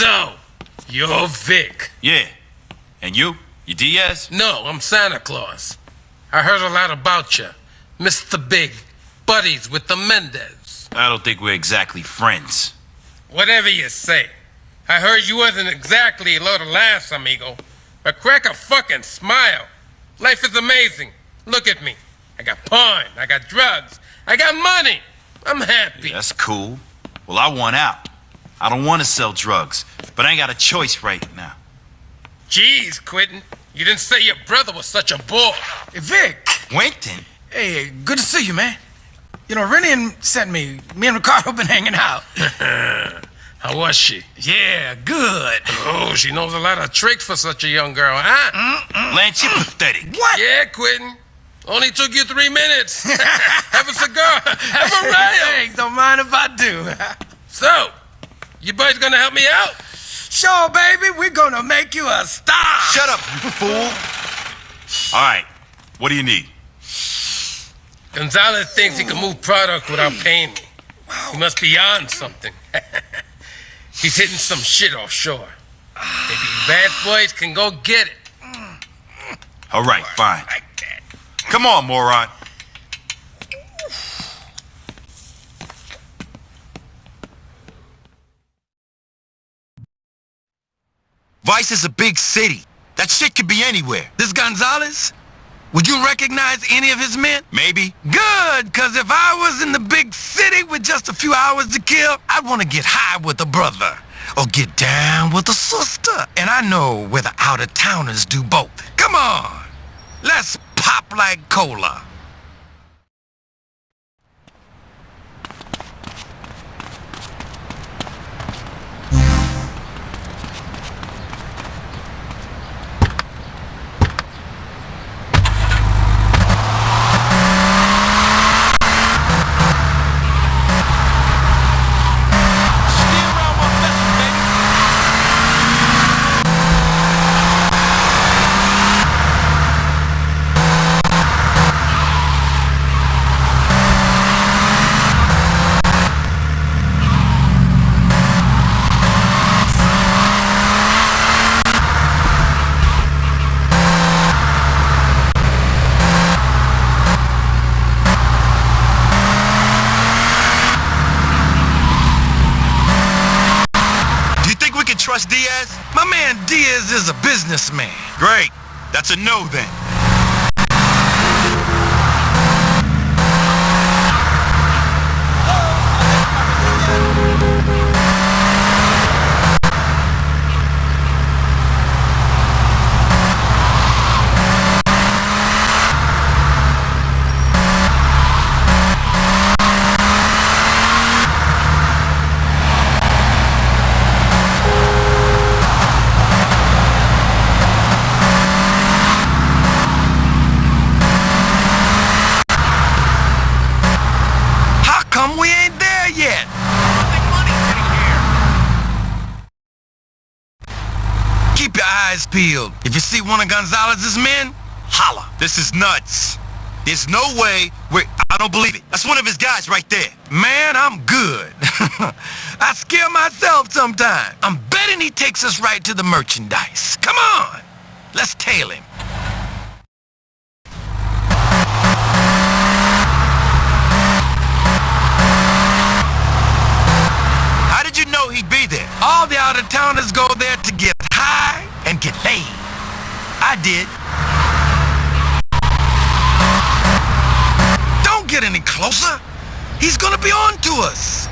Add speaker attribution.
Speaker 1: So, you're Vic.
Speaker 2: Yeah. And you? You Diaz?
Speaker 1: No, I'm Santa Claus. I heard a lot about you. Mr. Big, buddies with the Mendez.
Speaker 2: I don't think we're exactly friends.
Speaker 1: Whatever you say. I heard you wasn't exactly a load of laughs, amigo. But crack a fucking smile. Life is amazing. Look at me. I got porn, I got drugs, I got money. I'm happy.
Speaker 2: Yeah, that's cool. Well, I want out. I don't want to sell drugs, but I ain't got a choice right now.
Speaker 1: Jeez, Quentin. You didn't say your brother was such a bore.
Speaker 3: Hey, Vic.
Speaker 2: Quentin?
Speaker 3: Hey, good to see you, man. You know, Rennie sent me. Me and Ricardo been hanging out.
Speaker 1: How was she?
Speaker 3: Yeah, good.
Speaker 1: Oh, she knows a lot of tricks for such a young girl, huh?
Speaker 2: Mm-mm. Lance, you're pathetic.
Speaker 3: What?
Speaker 1: Yeah, Quentin. Only took you three minutes. Have a cigar. Have a rail.
Speaker 3: Thanks, don't mind if I do.
Speaker 1: so, you boys gonna help me out?
Speaker 3: Sure, baby. We're gonna make you a star.
Speaker 2: Shut up, you fool. All right. What do you need?
Speaker 1: Gonzalez thinks he can move product without paying me. He must be on something. He's hitting some shit offshore. Maybe bad boys can go get it.
Speaker 2: All right, fine. Come on, moron. Vice is a big city. That shit could be anywhere.
Speaker 3: This Gonzalez? Would you recognize any of his men?
Speaker 2: Maybe.
Speaker 3: Good, because if I was in the big city with just a few hours to kill, I'd want to get high with a brother. Or get down with a sister. And I know where the out-of-towners do both. Come on. Let's pop like cola.
Speaker 2: Diaz
Speaker 3: is a businessman.
Speaker 2: Great. That's a no then.
Speaker 3: Peeled. If you see one of Gonzalez's men, holla.
Speaker 2: This is nuts. There's no way we I don't believe it. That's one of his guys right there.
Speaker 3: Man, I'm good. I scare myself sometimes. I'm betting he takes us right to the merchandise. Come on. Let's tail him. I did. Don't get any closer. He's gonna be on to us.